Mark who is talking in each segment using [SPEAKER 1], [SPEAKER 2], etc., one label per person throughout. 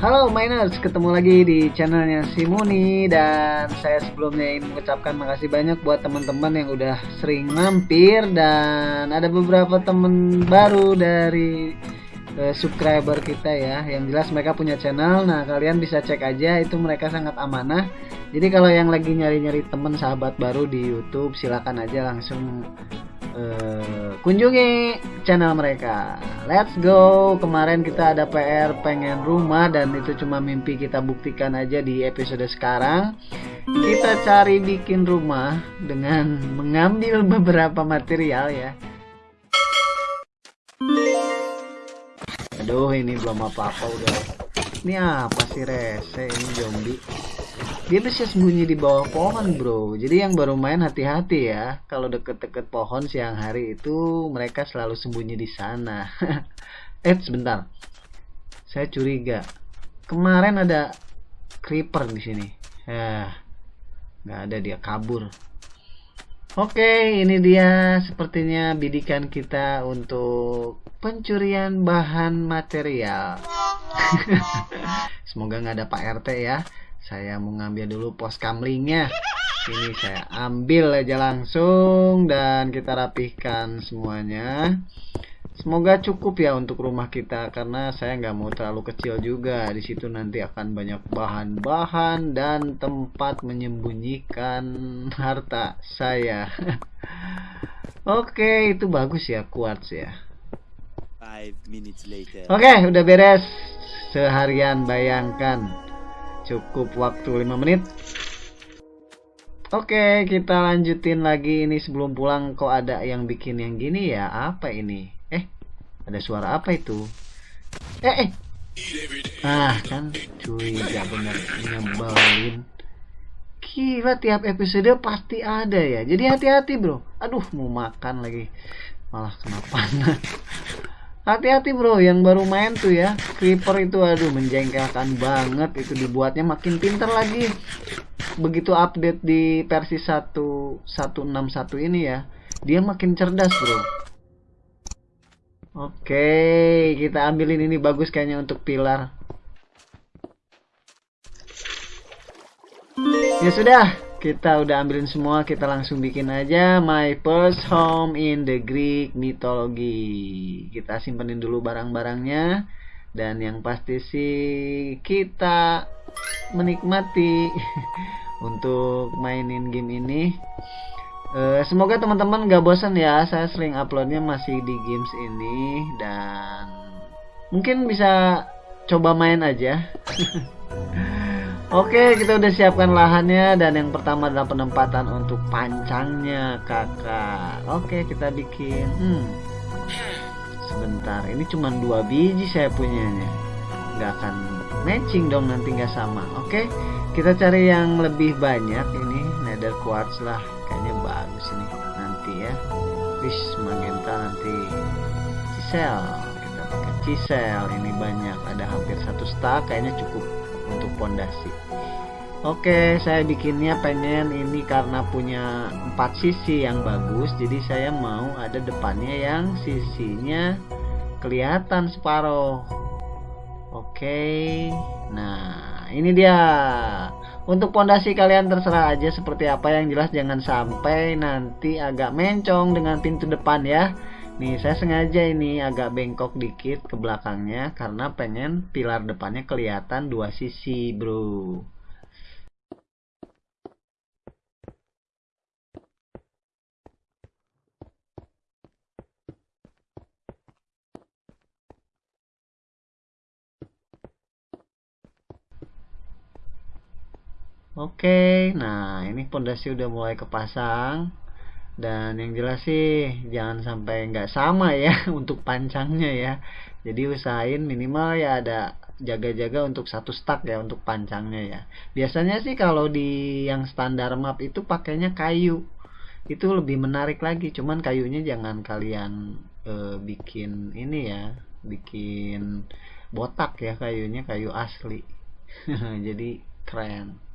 [SPEAKER 1] Halo Miners, ketemu lagi di channelnya Simuni dan saya sebelumnya ingin mengucapkan makasih banyak buat teman-teman yang udah sering mampir dan ada beberapa teman baru dari uh, subscriber kita ya. Yang jelas mereka punya channel. Nah, kalian bisa cek aja itu mereka sangat amanah. Jadi kalau yang lagi nyari-nyari teman sahabat baru di YouTube, silakan aja langsung uh, kunjungi channel mereka. Let's go. Kemarin kita ada PR pengen rumah dan itu cuma mimpi kita buktikan aja di episode sekarang. Kita cari bikin rumah dengan mengambil beberapa material ya. Aduh, ini belum apa-apa udah. Ini apa sih rese ini zombie? Dia bisa sembunyi di bawah pohon bro. Jadi yang baru main hati-hati ya. Kalau deket-deket pohon siang hari itu mereka selalu sembunyi di sana. Eh sebentar. Saya curiga. Kemarin ada creeper di sini. Ya nggak ada dia kabur. Oke ini dia sepertinya bidikan kita untuk pencurian bahan material. Semoga nggak ada pak rt ya saya mau ngambil dulu pos kamlingnya. Ini saya ambil aja langsung dan kita rapihkan semuanya. Semoga cukup ya untuk rumah kita karena saya nggak mau terlalu kecil juga. Di situ nanti akan banyak bahan-bahan dan tempat menyembunyikan harta saya. Oke itu bagus ya kuat ya. Oke udah beres. Seharian bayangkan cukup waktu 5 menit. Oke kita lanjutin lagi. Ini sebelum pulang kok ada yang bikin yang gini ya? Apa ini? Eh ada suara apa itu? Eh eh. Ah kan? Cuy gak bener. Nyebelin. Gila tiap episode pasti ada ya. Jadi hati-hati bro. Aduh mau makan lagi. Malah kenapa hati-hati bro. Yang baru main tuh ya creeper itu aduh menjengkelkan banget. Itu dibuatnya makin pinter lagi. Begitu update di versi 1161 ini ya dia makin cerdas bro. Oke kita ambilin ini bagus kayaknya untuk pilar. Ya sudah kita udah ambilin semua kita langsung bikin aja my first home in the Greek mythology. Kita simpenin dulu barang-barangnya dan yang pasti sih kita menikmati untuk mainin game ini. Uh, semoga teman-teman gak bosan ya saya sering uploadnya masih di games ini dan mungkin bisa coba main aja Oke, kita udah siapkan lahannya dan yang pertama adalah penempatan untuk pancangnya, kakak. Oke, kita bikin. Hmm. Sebentar, ini cuma dua biji saya punyanya. Nggak akan matching dong nanti nggak sama. Oke, kita cari yang lebih banyak ini nether quartz lah. Kayaknya bagus ini nanti ya. Wish magenta nanti. Chisel, kita pakai chisel. Ini banyak, ada hampir satu stack. Kayaknya cukup untuk pondasi Oke saya bikinnya pengen ini karena punya empat sisi yang bagus jadi saya mau ada depannya yang sisinya kelihatan separuh Oke nah ini dia. Untuk pondasi kalian terserah aja seperti apa yang jelas jangan sampai nanti agak mencong dengan pintu depan ya Nih saya sengaja ini agak bengkok dikit ke belakangnya karena pengen pilar depannya kelihatan dua sisi bro. Oke, nah ini pondasi udah mulai kepasang dan yang jelas sih jangan sampai nggak sama ya untuk pancangnya ya. Jadi usahain minimal ya ada jaga-jaga untuk satu stack ya untuk pancangnya ya. Biasanya sih kalau di yang standar map itu pakainya kayu. Itu lebih menarik lagi cuman kayunya jangan kalian e, bikin ini ya bikin botak ya kayunya kayu asli. Jadi keren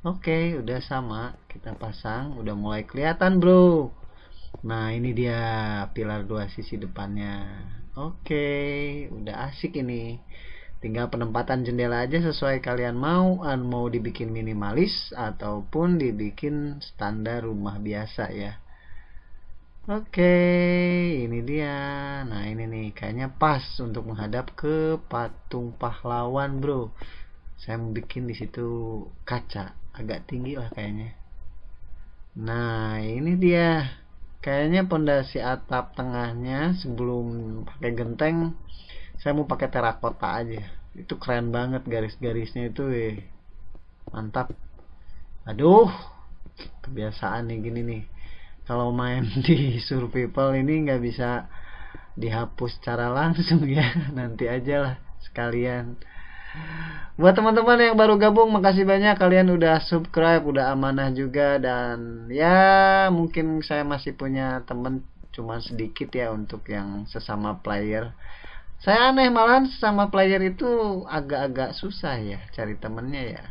[SPEAKER 1] Oke, udah sama. Kita pasang, udah mulai kelihatan, Bro. Nah, ini dia pilar dua sisi depannya. Oke, udah asik ini. tinggal penempatan jendela aja sesuai kalian mau mau dibikin minimalis ataupun dibikin standar rumah biasa ya oke ini dia nah ini nih kayaknya pas untuk menghadap ke patung pahlawan bro saya mau bikin di situ kaca agak tinggi lah kayaknya. Nah ini dia. Kayaknya pondasi atap tengahnya sebelum pakai genteng saya mau pakai terakota aja. Itu keren banget garis-garisnya itu eh. mantap. Aduh kebiasaan nih gini nih. Kalau main di survival ini nggak bisa dihapus secara langsung ya. Nanti aja lah sekalian buat teman-teman yang baru gabung makasih banyak. Kalian udah subscribe udah amanah juga. Dan ya mungkin saya masih punya temen cuma sedikit ya untuk yang sesama player. Saya aneh malah sama player itu agak-agak susah ya cari temennya ya.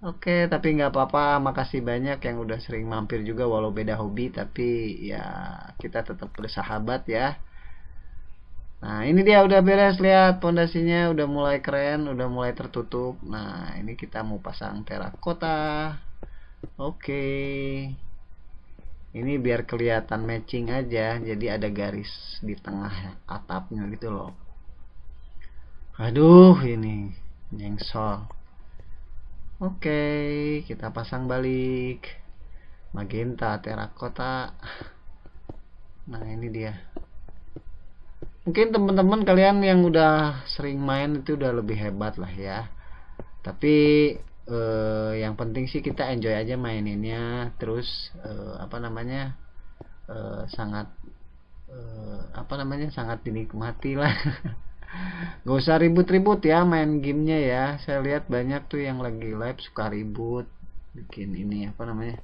[SPEAKER 1] Oke tapi nggak apa-apa. Makasih banyak yang udah sering mampir juga walau beda hobi. Tapi ya kita tetap bersahabat ya nah ini dia udah beres lihat pondasinya udah mulai keren udah mulai tertutup. Nah ini kita mau pasang terakota oke. Ini biar kelihatan matching aja jadi ada garis di tengah atapnya gitu loh. Aduh ini nyengsol oke kita pasang balik. Magenta terakota nah ini dia mungkin teman-teman kalian yang udah sering main itu udah lebih hebat lah ya. Tapi uh, yang penting sih kita enjoy aja maininnya. Terus uh, apa namanya uh, sangat uh, apa namanya sangat dinikmati lah. Gak usah ribut-ribut ya main gamenya ya. Saya lihat banyak tuh yang lagi live suka ribut bikin ini apa namanya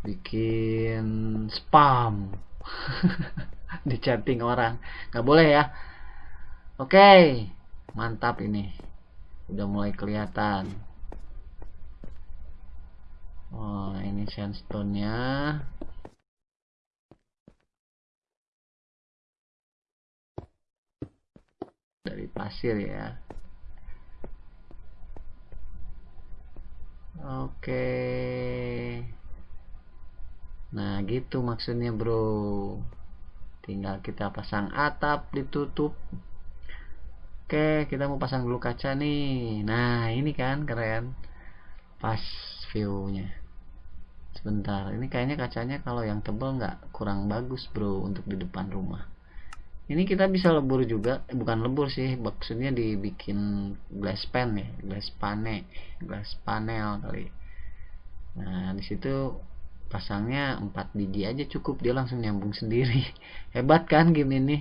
[SPEAKER 1] bikin spam di chatting orang. Nggak boleh ya. Oke mantap ini. Udah mulai kelihatan. Oh ini sandstone nya dari pasir ya. Oke nah gitu maksudnya bro. Tinggal kita pasang atap ditutup. Oke kita mau pasang dulu kaca nih. Nah ini kan keren. Pas viewnya. Sebentar ini kayaknya kacanya kalau yang tebal nggak kurang bagus bro untuk di depan rumah. Ini kita bisa lebur juga. Eh, bukan lebur sih maksudnya dibikin glass pan ya. Glass pane. Glass panel kali. Nah di situ pasangnya 4 biji aja cukup dia langsung nyambung sendiri. Hebat kan game ini?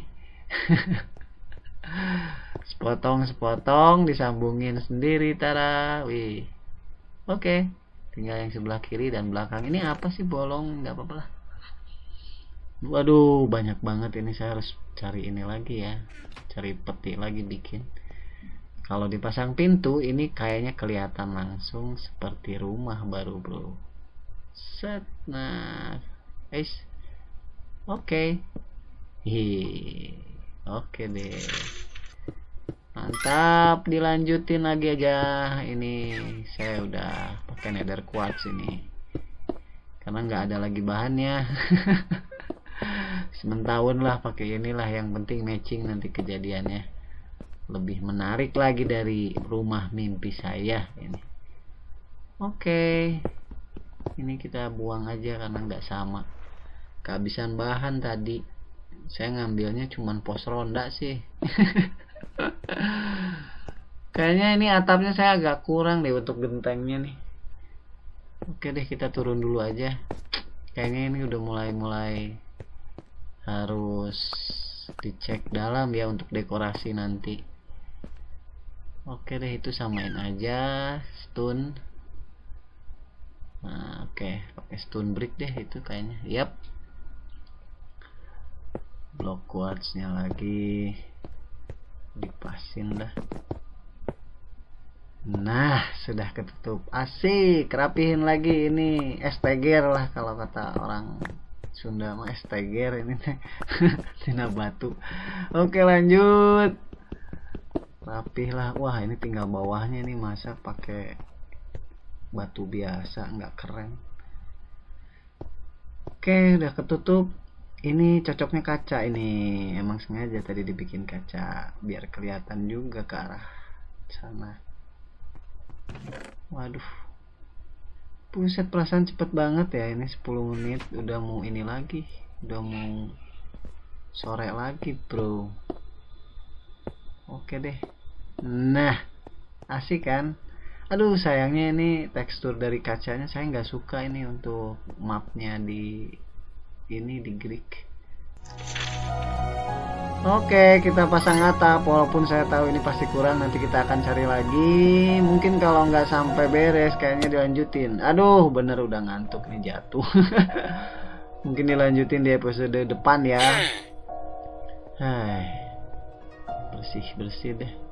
[SPEAKER 1] Sepotong sepotong disambungin sendiri tara. Wih. Oke okay tinggal yang sebelah kiri dan belakang. Ini apa sih bolong? Nggak apa-apa lah. Waduh banyak banget ini. Saya harus cari ini lagi ya. Cari peti lagi bikin. Kalau dipasang pintu ini kayaknya kelihatan langsung seperti rumah baru bro set. Nah guys oke. Okay. oke okay deh. Mantap. Dilanjutin lagi aja. Ini saya udah pakai nether quartz ini. Karena nggak ada lagi bahannya. Sementahun lah pakai inilah yang penting matching nanti kejadiannya. Lebih menarik lagi dari rumah mimpi saya ini. Oke ini kita buang aja karena nggak sama. Kehabisan bahan tadi. Saya ngambilnya cuman pos ronda sih. Kayaknya ini atapnya saya agak kurang deh untuk gentengnya nih. Oke deh kita turun dulu aja. Kayaknya ini udah mulai-mulai harus dicek dalam ya untuk dekorasi nanti. Oke deh itu samain aja stone nah oke pakai stone brick deh itu kayaknya. Yap. Block quartznya lagi. Dipasin dah. Nah sudah ketutup. Asik rapihin lagi ini esteger lah kalau kata orang Sunda mah esteger ini tina batu. Oke lanjut. Rapih lah wah ini tinggal bawahnya nih masa pakai batu biasa nggak keren. Oke udah ketutup. Ini cocoknya kaca ini. Emang sengaja tadi dibikin kaca biar kelihatan juga ke arah sana. Waduh. Buset perasaan cepet banget ya. Ini 10 menit udah mau ini lagi. Udah mau sore lagi bro. Oke deh. Nah asik kan aduh sayangnya ini tekstur dari kacanya saya nggak suka ini untuk mapnya di ini di Greek. Oke kita pasang atap. Walaupun saya tahu ini pasti kurang nanti kita akan cari lagi. Mungkin kalau nggak sampai beres kayaknya dilanjutin. Aduh bener udah ngantuk nih jatuh. Mungkin dilanjutin di episode depan ya. Hai bersih bersih deh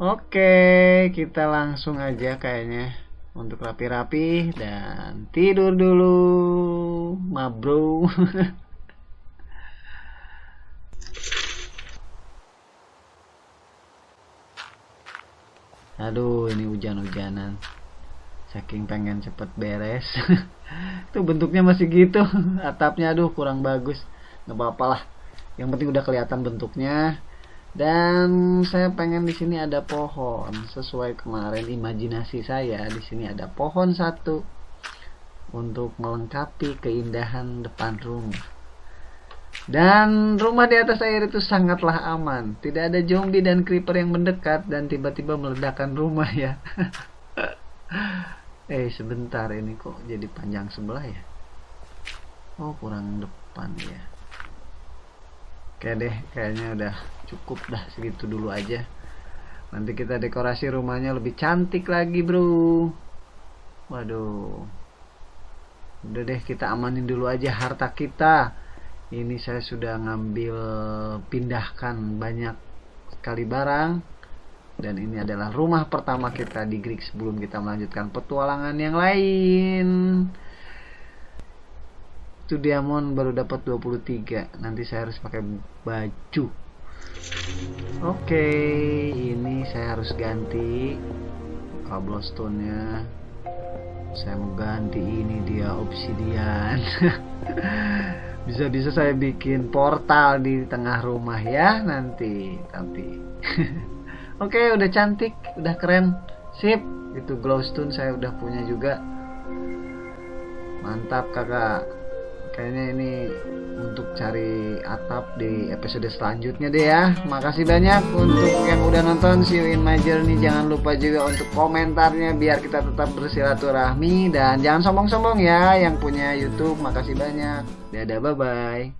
[SPEAKER 1] Oke kita langsung aja kayaknya untuk rapi-rapi dan tidur dulu. Mabro. Aduh ini hujan-hujanan. Saking pengen cepet beres. Tuh bentuknya masih gitu. Atapnya aduh kurang bagus. Nggak apa-apa lah. Yang penting udah kelihatan bentuknya dan saya pengen di sini ada pohon sesuai kemarin imajinasi saya di sini ada pohon satu untuk melengkapi keindahan depan rumah dan rumah di atas air itu sangatlah aman. Tidak ada zombie dan creeper yang mendekat dan tiba-tiba meledakkan rumah ya. eh sebentar ini kok jadi panjang sebelah ya. Oh kurang depan ya. Oke deh kayaknya udah cukup dah segitu dulu aja. Nanti kita dekorasi rumahnya lebih cantik lagi bro. Waduh. Udah deh kita amanin dulu aja harta kita ini saya sudah ngambil pindahkan banyak sekali barang dan ini adalah rumah pertama kita di Greek sebelum kita melanjutkan petualangan yang lain itu diamond baru dapat 23 nanti saya harus pakai baju. Oke ini saya harus ganti cobblestone nya saya mau ganti ini dia obsidian. Bisa-bisa saya bikin portal di tengah rumah ya nanti tapi oke okay, udah cantik udah keren. Sip itu glowstone saya udah punya juga. Mantap kakak kayaknya ini untuk cari atap di episode selanjutnya deh ya. Makasih banyak untuk yang udah nonton. See you in my journey. Jangan lupa juga untuk komentarnya biar kita tetap bersilaturahmi. Dan jangan sombong-sombong ya yang punya youtube. Makasih banyak. Dadah bye bye